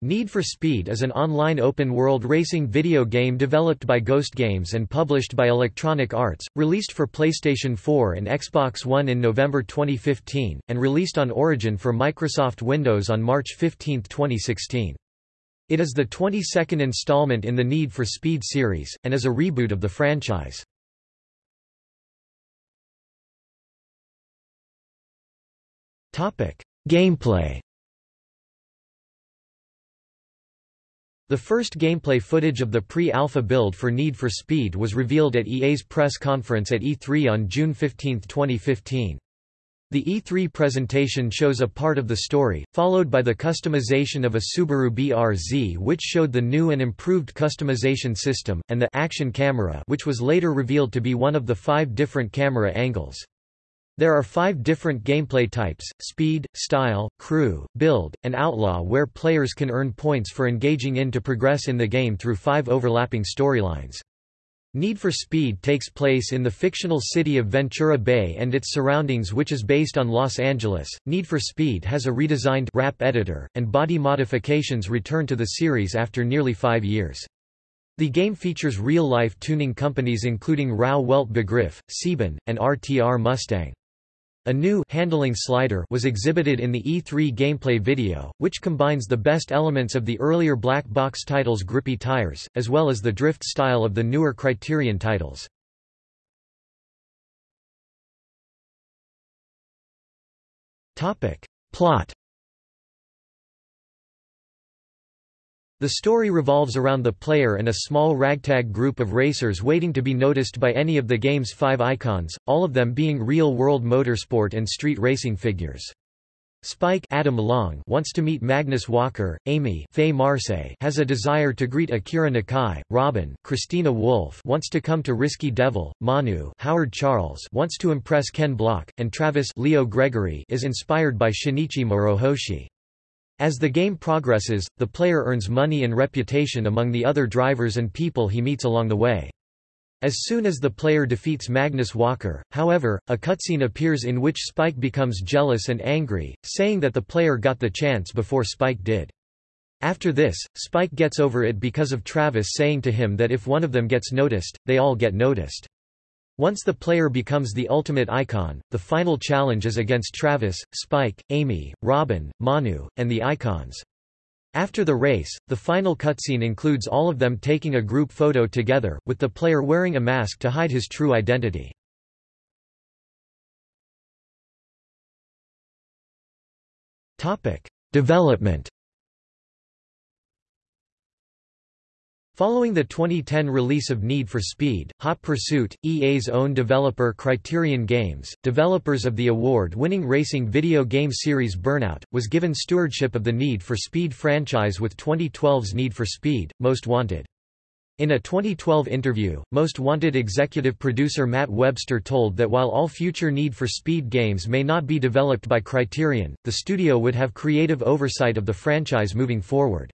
Need for Speed is an online open-world racing video game developed by Ghost Games and published by Electronic Arts, released for PlayStation 4 and Xbox One in November 2015, and released on Origin for Microsoft Windows on March 15, 2016. It is the 22nd installment in the Need for Speed series, and is a reboot of the franchise. Gameplay The first gameplay footage of the pre-alpha build for Need for Speed was revealed at EA's press conference at E3 on June 15, 2015. The E3 presentation shows a part of the story, followed by the customization of a Subaru BRZ which showed the new and improved customization system, and the action camera which was later revealed to be one of the five different camera angles. There are five different gameplay types, speed, style, crew, build, and outlaw where players can earn points for engaging in to progress in the game through five overlapping storylines. Need for Speed takes place in the fictional city of Ventura Bay and its surroundings which is based on Los Angeles. Need for Speed has a redesigned wrap editor, and body modifications return to the series after nearly five years. The game features real-life tuning companies including Rauh-Welt Begriff, Sieben, and RTR Mustang. A new handling slider was exhibited in the E3 gameplay video, which combines the best elements of the earlier black box titles' grippy tires, as well as the drift style of the newer Criterion titles. Plot The story revolves around the player and a small ragtag group of racers waiting to be noticed by any of the game's five icons, all of them being real-world motorsport and street racing figures. Spike Adam Long wants to meet Magnus Walker, Amy Faye Marsay has a desire to greet Akira Nakai, Robin Christina Wolfe wants to come to Risky Devil, Manu Howard Charles wants to impress Ken Block, and Travis Leo Gregory is inspired by Shinichi Morohoshi. As the game progresses, the player earns money and reputation among the other drivers and people he meets along the way. As soon as the player defeats Magnus Walker, however, a cutscene appears in which Spike becomes jealous and angry, saying that the player got the chance before Spike did. After this, Spike gets over it because of Travis saying to him that if one of them gets noticed, they all get noticed. Once the player becomes the ultimate icon, the final challenge is against Travis, Spike, Amy, Robin, Manu, and the icons. After the race, the final cutscene includes all of them taking a group photo together, with the player wearing a mask to hide his true identity. Development Following the 2010 release of Need for Speed, Hot Pursuit, EA's own developer Criterion Games, developers of the award-winning racing video game series Burnout, was given stewardship of the Need for Speed franchise with 2012's Need for Speed, Most Wanted. In a 2012 interview, Most Wanted executive producer Matt Webster told that while all future Need for Speed games may not be developed by Criterion, the studio would have creative oversight of the franchise moving forward.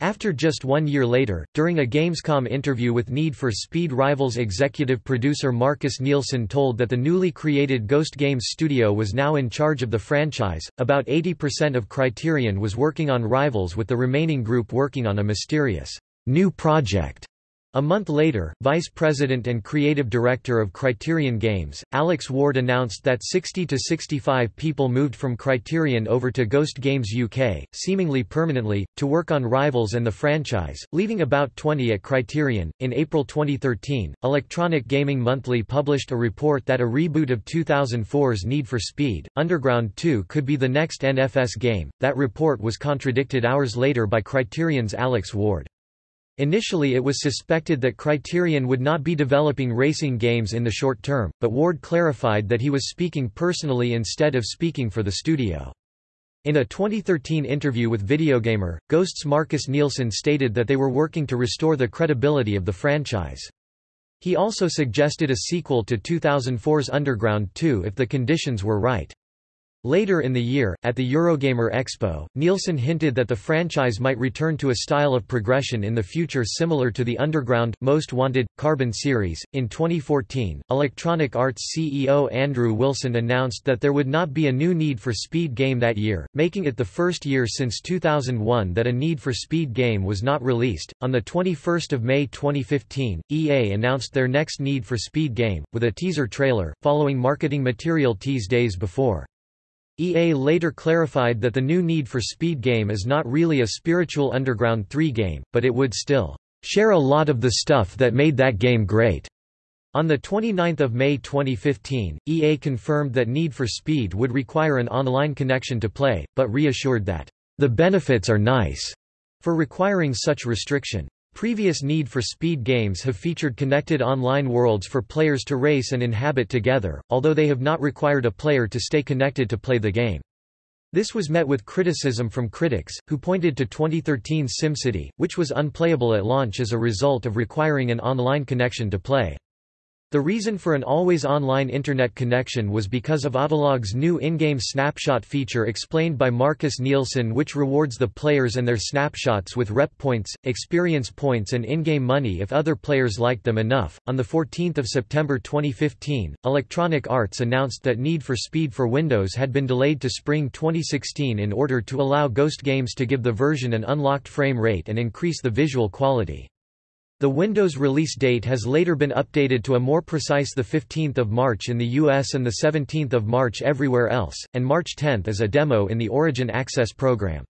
After just one year later, during a Gamescom interview with Need for Speed Rivals executive producer Marcus Nilsson told that the newly created Ghost Games studio was now in charge of the franchise. About 80% of Criterion was working on Rivals with the remaining group working on a mysterious new project a month later, Vice President and Creative Director of Criterion Games, Alex Ward announced that 60 to 65 people moved from Criterion over to Ghost Games UK, seemingly permanently, to work on Rivals and the franchise, leaving about 20 at Criterion. In April 2013, Electronic Gaming Monthly published a report that a reboot of 2004's Need for Speed, Underground 2 could be the next NFS game. That report was contradicted hours later by Criterion's Alex Ward. Initially it was suspected that Criterion would not be developing racing games in the short term, but Ward clarified that he was speaking personally instead of speaking for the studio. In a 2013 interview with Videogamer, Ghost's Marcus Nilsson stated that they were working to restore the credibility of the franchise. He also suggested a sequel to 2004's Underground 2 if the conditions were right. Later in the year, at the Eurogamer Expo, Nilsson hinted that the franchise might return to a style of progression in the future similar to the Underground, Most Wanted, Carbon series. In 2014, Electronic Arts CEO Andrew Wilson announced that there would not be a new Need for Speed game that year, making it the first year since 2001 that a Need for Speed game was not released. On the 21st of May 2015, EA announced their next Need for Speed game, with a teaser trailer, following marketing material teased days before. EA later clarified that the new Need for Speed game is not really a spiritual Underground 3 game, but it would still share a lot of the stuff that made that game great. On 29 May 2015, EA confirmed that Need for Speed would require an online connection to play, but reassured that, "...the benefits are nice," for requiring such restriction. Previous Need for Speed games have featured connected online worlds for players to race and inhabit together, although they have not required a player to stay connected to play the game. This was met with criticism from critics, who pointed to 2013's SimCity, which was unplayable at launch as a result of requiring an online connection to play. The reason for an always online Internet connection was because of Autolog's new in-game snapshot feature explained by Marcus Nilsson which rewards the players and their snapshots with rep points, experience points and in-game money if other players like them enough. On 14 September 2015, Electronic Arts announced that Need for Speed for Windows had been delayed to spring 2016 in order to allow Ghost Games to give the version an unlocked frame rate and increase the visual quality. The Windows release date has later been updated to a more precise 15 March in the US and 17 March everywhere else, and March 10 as a demo in the Origin Access program.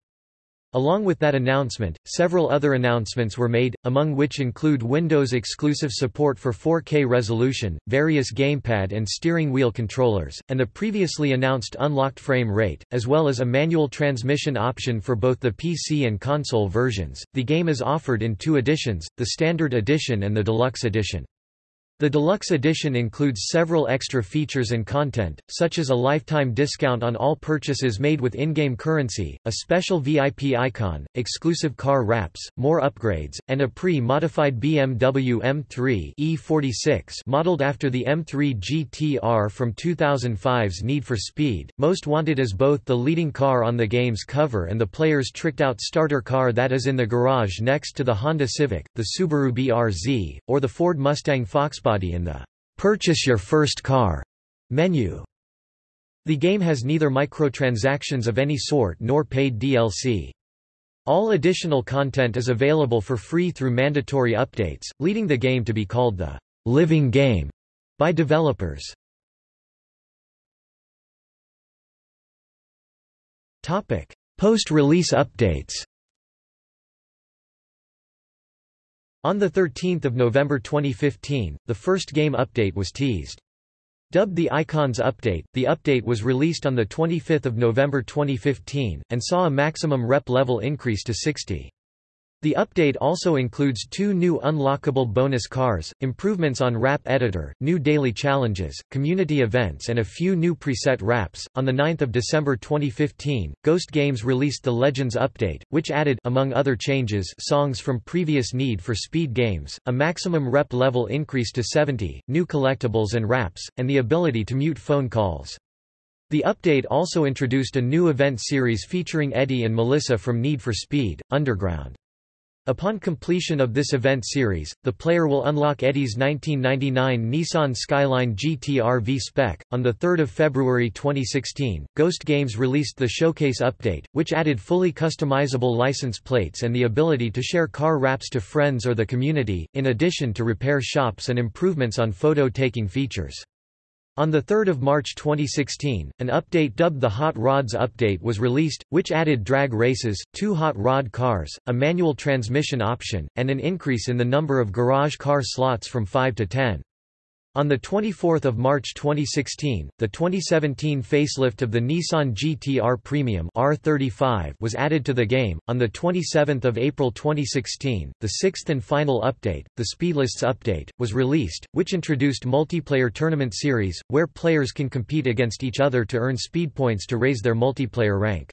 Along with that announcement, several other announcements were made, among which include Windows-exclusive support for 4K resolution, various gamepad and steering wheel controllers, and the previously announced unlocked frame rate, as well as a manual transmission option for both the PC and console versions. The game is offered in two editions, the Standard Edition and the Deluxe Edition. The deluxe edition includes several extra features and content, such as a lifetime discount on all purchases made with in-game currency, a special VIP icon, exclusive car wraps, more upgrades, and a pre-modified BMW M3 E46 modeled after the M3 GTR from 2005's Need for Speed, most wanted as both the leading car on the game's cover and the player's tricked-out starter car that is in the garage next to the Honda Civic, the Subaru BRZ, or the Ford Mustang Foxbody body in the Purchase Your First Car menu. The game has neither microtransactions of any sort nor paid DLC. All additional content is available for free through mandatory updates, leading the game to be called the living game by developers. Post-release updates On 13 November 2015, the first game update was teased. Dubbed the Icons Update, the update was released on 25 November 2015, and saw a maximum rep level increase to 60. The update also includes two new unlockable bonus cars, improvements on Wrap Editor, new daily challenges, community events and a few new preset wraps. On the 9th of December 2015, Ghost Games released the Legends update, which added among other changes songs from previous Need for Speed games, a maximum rep level increase to 70, new collectibles and wraps, and the ability to mute phone calls. The update also introduced a new event series featuring Eddie and Melissa from Need for Speed, Underground. Upon completion of this event series, the player will unlock Eddie's 1999 Nissan Skyline GT-R V-Spec. On 3 February 2016, Ghost Games released the Showcase update, which added fully customizable license plates and the ability to share car wraps to friends or the community, in addition to repair shops and improvements on photo-taking features. On 3 March 2016, an update dubbed the Hot Rods Update was released, which added drag races, two hot rod cars, a manual transmission option, and an increase in the number of garage car slots from 5 to 10. On 24 March 2016, the 2017 facelift of the Nissan GT-R Premium R35 was added to the game. On 27 April 2016, the sixth and final update, the Speedlists update, was released, which introduced multiplayer tournament series, where players can compete against each other to earn speed points to raise their multiplayer rank.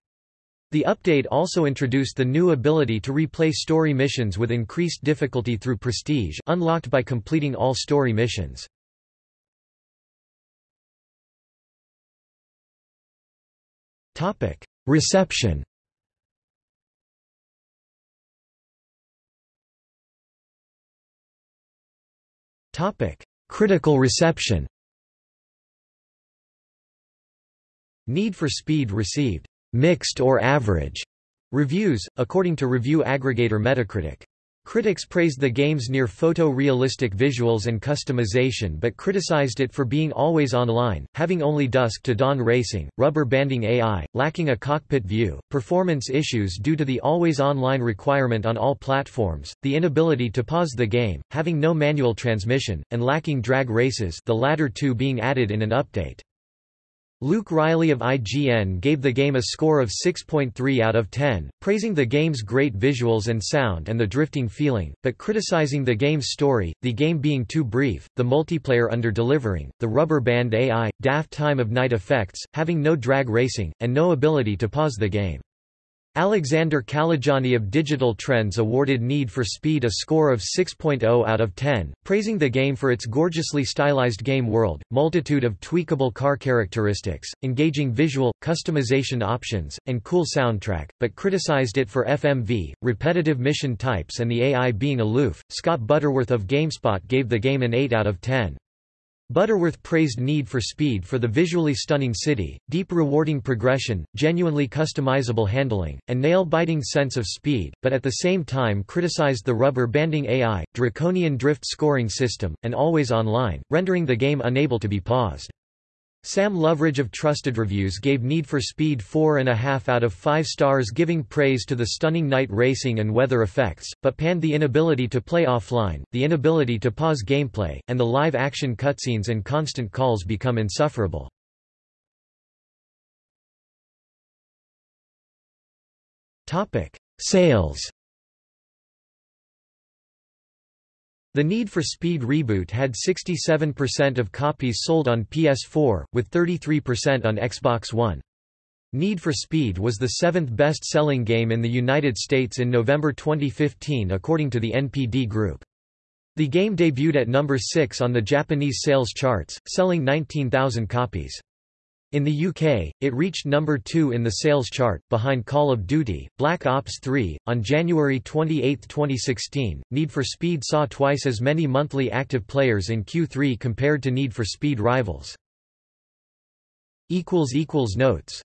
The update also introduced the new ability to replay story missions with increased difficulty through prestige unlocked by completing all story missions. Reception. Topic: Critical reception. Need for Speed received. Mixed or average. Reviews, according to review aggregator Metacritic. Critics praised the game's near photo-realistic visuals and customization but criticized it for being always online, having only dusk-to-dawn racing, rubber banding AI, lacking a cockpit view, performance issues due to the always-online requirement on all platforms, the inability to pause the game, having no manual transmission, and lacking drag races the latter two being added in an update. Luke Reilly of IGN gave the game a score of 6.3 out of 10, praising the game's great visuals and sound and the drifting feeling, but criticizing the game's story, the game being too brief, the multiplayer under-delivering, the rubber band AI, daft time of night effects, having no drag racing, and no ability to pause the game. Alexander Kalajani of Digital Trends awarded Need for Speed a score of 6.0 out of 10, praising the game for its gorgeously stylized game world, multitude of tweakable car characteristics, engaging visual, customization options, and cool soundtrack, but criticized it for FMV, repetitive mission types and the AI being aloof. Scott Butterworth of GameSpot gave the game an 8 out of 10. Butterworth praised Need for Speed for the visually stunning city, deep rewarding progression, genuinely customizable handling, and nail-biting sense of speed, but at the same time criticized the rubber banding AI, draconian drift scoring system, and always online, rendering the game unable to be paused. Sam Loveridge of Trusted Reviews gave Need for Speed 4.5 out of 5 stars giving praise to the stunning night racing and weather effects, but panned the inability to play offline, the inability to pause gameplay, and the live-action cutscenes and constant calls become insufferable. Sales The Need for Speed reboot had 67% of copies sold on PS4, with 33% on Xbox One. Need for Speed was the seventh best-selling game in the United States in November 2015 according to the NPD Group. The game debuted at number 6 on the Japanese sales charts, selling 19,000 copies. In the UK, it reached number 2 in the sales chart, behind Call of Duty, Black Ops 3. On January 28, 2016, Need for Speed saw twice as many monthly active players in Q3 compared to Need for Speed rivals. Notes